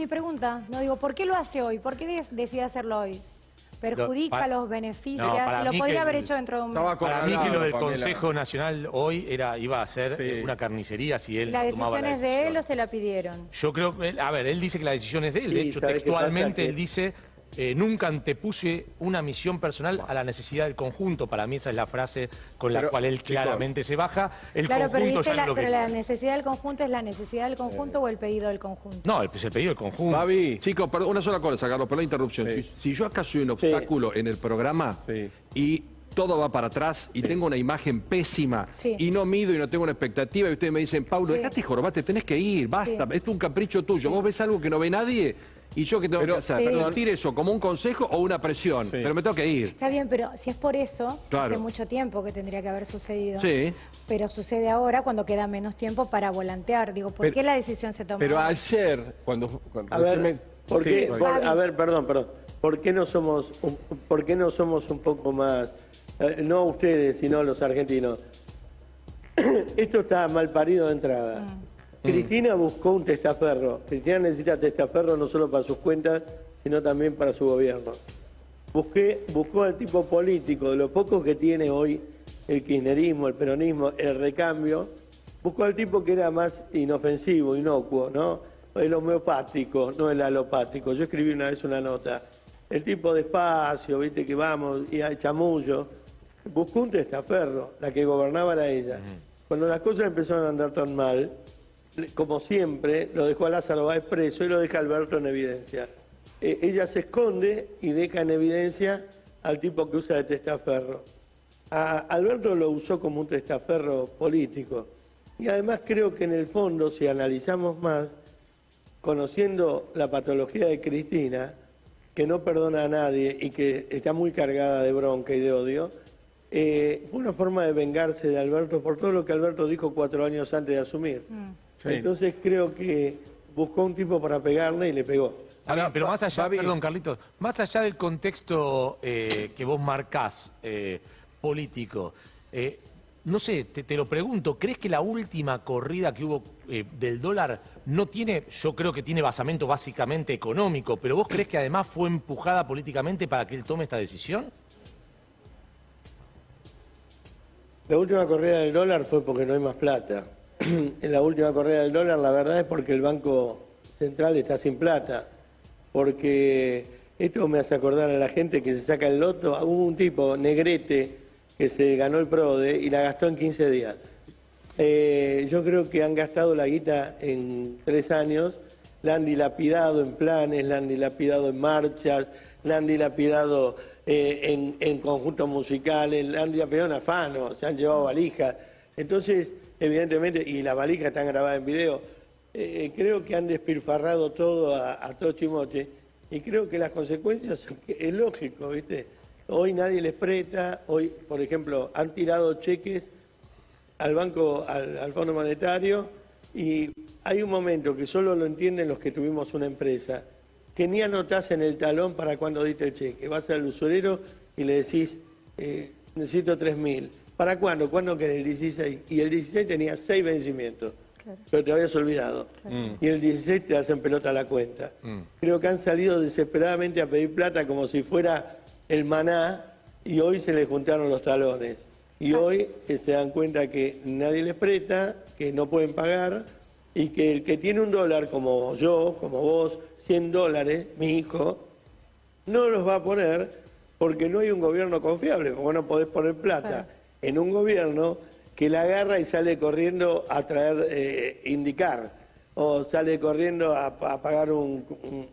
Mi pregunta, no digo, ¿por qué lo hace hoy? ¿Por qué decide hacerlo hoy? ¿Perjudica, los? No, para lo podría que haber hecho dentro de un mes. Estaba Para mí que lo del. Consejo Nacional hoy era iba a ser Sí. una carnicería si él ¿La tomaba decisión la es de él o decisión. se la pidieron? Yo creo a ver, él dice que la decisión es de él. De Sí, hecho, textualmente él dice, eh, nunca antepuse una misión personal a la necesidad del conjunto. Para mí esa es la frase con la Pero, cual él chicos, claramente se baja. El Claro, pero, conjunto dice ya la, es lo que... pero la necesidad del conjunto es la necesidad del conjunto o el pedido del conjunto. No, el, es el pedido del conjunto. Babi, Chicos, perdón, una sola cosa, Carlos, perdón la interrupción. Sí. Si, si yo acá soy un obstáculo en el programa Sí. y todo va para atrás y tengo una imagen pésima Sí. y no mido y no tengo una expectativa y ustedes me dicen, Paulo, Sí. dejate jorobate, tenés que ir, basta, Sí. esto es un capricho tuyo. Vos ves algo que no ve nadie y yo qué tengo Pero- que hacer, Sí. ¿Sentir eso como un consejo o una presión? Pero me tengo que ir. Está bien, pero si es por eso, Claro. hace mucho tiempo que tendría que haber sucedido. Sí. Pero sucede ahora cuando queda menos tiempo para volantear. Digo, ¿por Pero- qué la decisión se toma? pero ayer, cuando... cuando A ver, me- ¿por qué, por- a ver, perdón, perdón. ¿Por qué no somos un, por qué no somos un poco más, eh, no ustedes, sino los argentinos? Esto está mal parido de entrada. Cristina buscó un testaferro. Cristina necesita testaferro no solo para sus cuentas, sino también para su gobierno. Busqué, buscó al tipo político, de lo poco que tiene hoy el kirchnerismo, el peronismo, el recambio, buscó al tipo que era más inofensivo, inocuo, ¿no? El homeopático, no el alopático. Yo escribí una vez una nota. El tipo despacio, viste que vamos, y a chamullo. Buscó un testaferro, la que gobernaba era ella. Cuando las cosas empezaron a andar tan mal, como siempre, lo dejó a Lázaro Báez preso y lo deja a Alberto en evidencia. Eh, ella se esconde y deja en evidencia al tipo que usa de testaferro. Alberto lo usó como un testaferro político. Y además creo que en el fondo, si analizamos más, conociendo la patología de Cristina, que no perdona a nadie y que está muy cargada de bronca y de odio, eh, fue una forma de vengarse de Alberto por todo lo que Alberto dijo cuatro años antes de asumir. Sí. Entonces creo que buscó un tipo para pegarle y le pegó. Ahora, pero más allá, perdón, Carlitos, más allá del contexto eh, que vos marcás eh, político, eh, no sé, te, te lo pregunto, ¿crees que la última corrida que hubo eh, del dólar no tiene, yo creo que tiene basamento básicamente económico, pero vos crees que además fue empujada políticamente para que él tome esta decisión? La última corrida del dólar fue porque no hay más plata. en la última corrida del dólar la verdad es porque el Banco Central está sin plata. Porque esto me hace acordar a la gente que se saca el loto. Hubo un tipo, Negrete, que se ganó el PRODE y la gastó en 15 días. Eh, yo creo que han gastado la guita en tres años, la han dilapidado en planes, la han dilapidado en marchas, la han dilapidado eh, en, en conjuntos musicales, la han dilapidado en afanos, se han llevado valijas. Entonces, evidentemente, y las valijas están grabadas en video, eh, creo que han despilfarrado todo a, a y creo que las consecuencias es lógico, ¿viste? Hoy nadie les presta, hoy, por ejemplo, han tirado cheques al Banco, al, al Fondo Monetario, y hay un momento que solo lo entienden los que tuvimos una empresa, que ni anotás en el talón para cuando diste el cheque. Vas al usurero y le decís, eh, necesito 3.000. ¿Para cuándo? ¿Cuándo querés? El 16. Y el 16 tenía seis vencimientos, pero te habías olvidado. Y el 16 te hacen pelota la cuenta. Creo que han salido desesperadamente a pedir plata como si fuera el maná y hoy se les juntaron los talones. Y hoy eh, se dan cuenta que nadie les presta, que no pueden pagar y que el que tiene un dólar como yo, como vos, 100 dólares, mi hijo, no los va a poner porque no hay un gobierno confiable, como no podés poner plata en un gobierno que la agarra y sale corriendo a traer, eh, indicar, o sale corriendo a, a pagar un,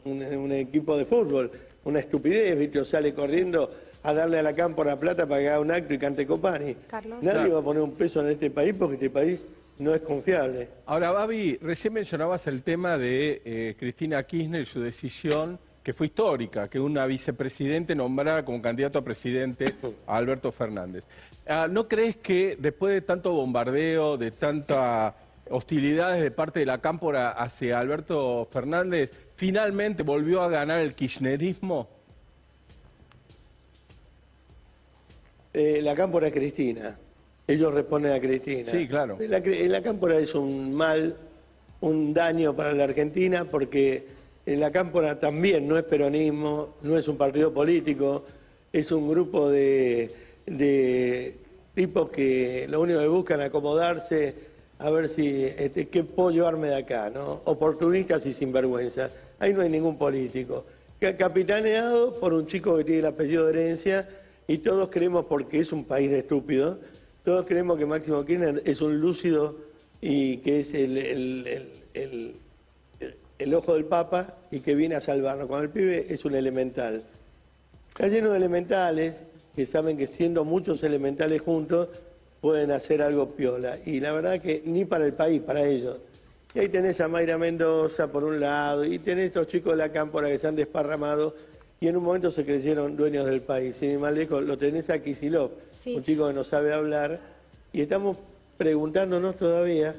un- un- equipo de fútbol, una estupidez, ¿viste? O sale corriendo a darle a la cámpora plata para que haga un acto y cante Copani. Carlos. Nadie va a poner un peso en este país porque este país no es confiable. Ahora, Babi, recién mencionabas el tema de eh, Cristina Kirchner y su decisión, que fue histórica, que una vicepresidente nombrara como candidato a presidente a Alberto Fernández. Ah, ¿No crees que después de tanto bombardeo, de tanta hostilidades de parte de la cámpora hacia Alberto Fernández, finalmente volvió a ganar el kirchnerismo? Eh, la cámpora es Cristina. Ellos responden a Cristina. Sí, claro. La, la cámpora es un mal, un daño para la Argentina porque En la Cámpora también no es peronismo, no es un partido político, es un grupo de, de tipos que lo único que buscan es acomodarse a ver si este, qué puedo llevarme de acá, ¿no? Oportunistas y sinvergüenza. Ahí no hay ningún político. Ca- Capitaneado por un chico que tiene el apellido de herencia y todos creemos, porque es un país de estúpidos, todos creemos que Máximo Kirchner es un lúcido y que es el- el- el- el ojo del Papa y que viene a salvarnos. Cuando el pibe es un elemental. Está lleno de elementales que saben que siendo muchos elementales juntos pueden hacer algo piola. Y la verdad que ni para el país, para ellos. Y ahí tenés a Mayra Mendoza por un lado, y tenés estos chicos de la cámpora que se han desparramado y en un momento se creyeron dueños del país. Sin ir más lejos, lo tenés a Kisilov, Sí. un chico que no sabe hablar, y estamos preguntándonos todavía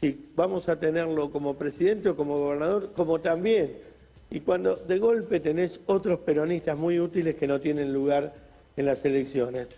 si vamos a tenerlo como presidente o como gobernador, como también. Y cuando de golpe tenés otros peronistas muy útiles que no tienen lugar en las elecciones.